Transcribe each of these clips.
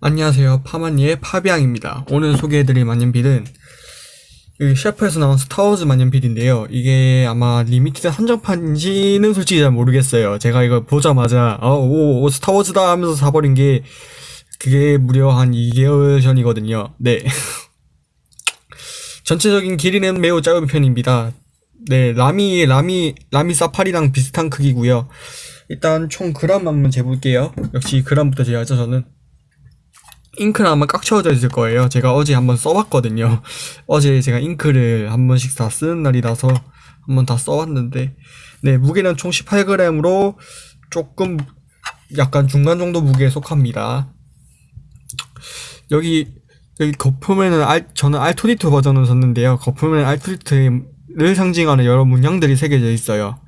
안녕하세요. 파마니의 파비앙입니다. 오늘 소개해드릴 만년필은 이 셰퍼에서 나온 스타워즈 만년필인데요. 이게 아마 limited 한정판인지는 솔직히 잘 모르겠어요. 제가 이거 보자마자 어, 오, 오, 스타워즈다 하면서 사버린 게 그게 무려 한 2개월 전이거든요. 네. 전체적인 길이는 매우 짧은 편입니다. 네, 라미, 라미, 라미 사파리랑 비슷한 크기고요. 일단 총 그램 한번 재볼게요. 역시 그램부터 재야죠, 저는. 잉크는 아마 꽉 채워져 있을 거예요. 제가 어제 한번 써봤거든요. 어제 제가 잉크를 한 번씩 다 쓰는 날이라서 한번 다 써봤는데, 네, 무게는 총 18g으로 조금 약간 중간 정도 무게에 속합니다. 여기, 여기 거품에는 알, 저는 알토리트 버전을 썼는데요. 거품에는 알토리트를 상징하는 여러 문양들이 새겨져 있어요.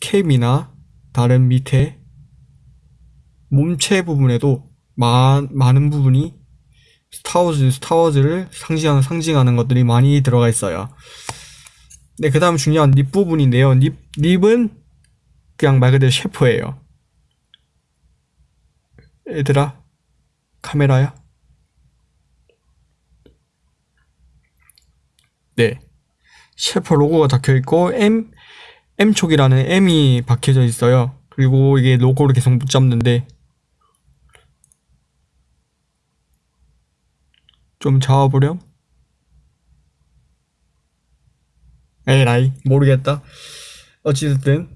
캡이나 다른 밑에 몸체 부분에도 마, 많은 부분이 스타워즈, 스타워즈를 상징하는, 상징하는 것들이 많이 들어가 있어요. 네, 그 다음 중요한 립 부분인데요. 립, 립은 그냥 말 그대로 셰프예요. 얘들아, 카메라야? 네. 셰퍼 로고가 적혀 있고, M, M촉이라는 M이 박혀져 있어요. 그리고 이게 로고를 계속 붙잡는데, 좀 잡아보렴? 에라이 모르겠다. 어찌됐든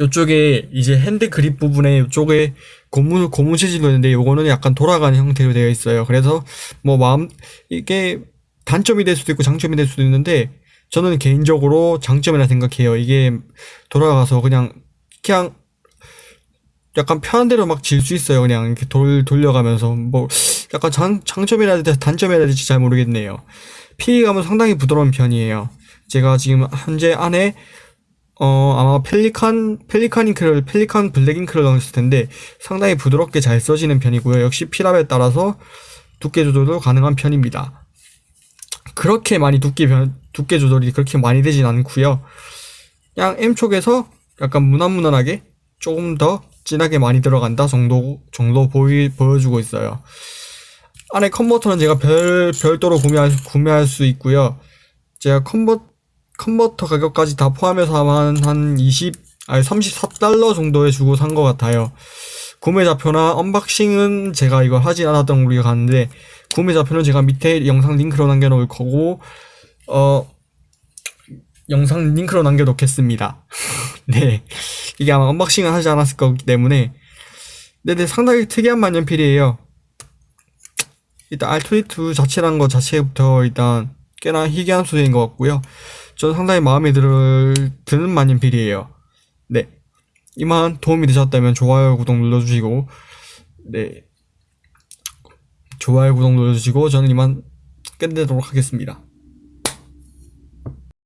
요쪽에 이제 핸드 그립 부분에 요쪽에 고무 고무 재질로 있는데 요거는 약간 돌아가는 형태로 되어 있어요. 그래서 뭐 마음 이게 단점이 될 수도 있고 장점이 될 수도 있는데 저는 개인적으로 장점이라 생각해요. 이게 돌아가서 그냥 그냥 약간 편한 대로 막 쥘 수 있어요 그냥 이렇게 돌 돌려가면서 뭐 약간 장, 장점이라 될지 단점이라 될지 잘 모르겠네요. 필기감은 상당히 부드러운 편이에요. 제가 지금 현재 안에 어 아마 펠리칸 펠리칸 잉크를 펠리칸 블랙 잉크를 넣었을 텐데 상당히 부드럽게 잘 써지는 편이고요. 역시 피랍에 따라서 두께 조절도 가능한 편입니다. 그렇게 많이 두께 변, 두께 조절이 그렇게 많이 되진 않고요. 그냥 M 쪽에서 약간 무난무난하게 조금 더 진하게 많이 들어간다 정도 정도 보이 보여주고 있어요. 안에 컨버터는 제가 별, 별도로 구매할, 구매할 수 있고요. 제가 컨버, 컨버터 가격까지 다 포함해서 한, 한 20, 아니 34달러 정도에 주고 산 것 같아요. 구매 좌표나 unboxing은 제가 이걸 하진 않았던 우리가 갔는데, 구매 좌표는 제가 밑에 영상 링크로 남겨놓을 거고, 어, 영상 링크로 남겨놓겠습니다. 네. 이게 아마 unboxing을 하지 않았을 거기 때문에, 네네, 상당히 특이한 만년필이에요. 일단 알토리트 자체라는 것 자체부터 일단 꽤나 희귀한 소재인 것 같고요. 저는 상당히 마음에 들, 드는 만년필이에요. 네. 이만 도움이 되셨다면 좋아요, 구독 눌러주시고, 네. 좋아요, 구독 눌러주시고, 저는 이만 끝내도록 하겠습니다.